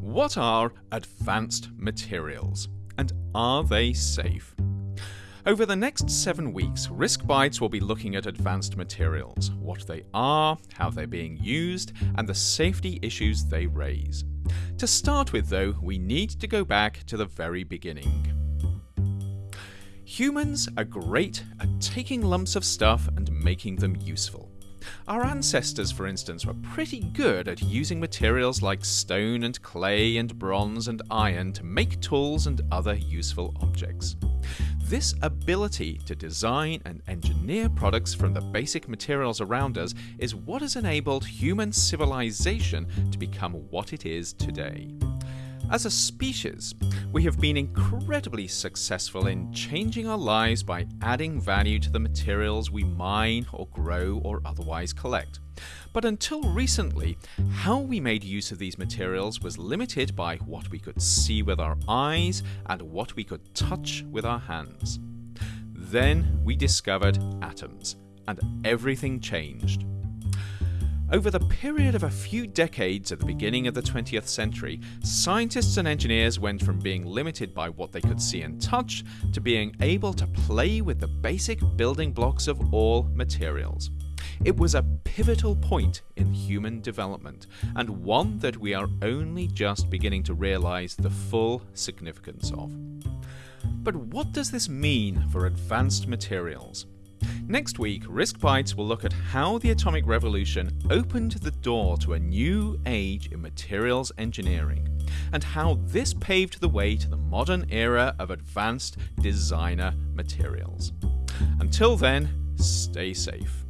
What are advanced materials? And are they safe? Over the next seven weeks, Risk Bites will be looking at advanced materials, what they are, how they're being used, and the safety issues they raise. To start with, though, we need to go back to the very beginning. Humans are great at taking lumps of stuff and making them useful. Our ancestors, for instance, were pretty good at using materials like stone and clay and bronze and iron to make tools and other useful objects. This ability to design and engineer products from the basic materials around us is what has enabled human civilization to become what it is today. As a species, we have been incredibly successful in changing our lives by adding value to the materials we mine or grow or otherwise collect. But until recently, how we made use of these materials was limited by what we could see with our eyes and what we could touch with our hands. Then we discovered atoms, and everything changed. Over the period of a few decades at the beginning of the 20th century, scientists and engineers went from being limited by what they could see and touch to being able to play with the basic building blocks of all materials. It was a pivotal point in human development, and one that we are only just beginning to realize the full significance of. But what does this mean for advanced materials? Next week, Risk Bites will look at how the atomic revolution opened the door to a new age in materials engineering, and how this paved the way to the modern era of advanced designer materials. Until then, stay safe.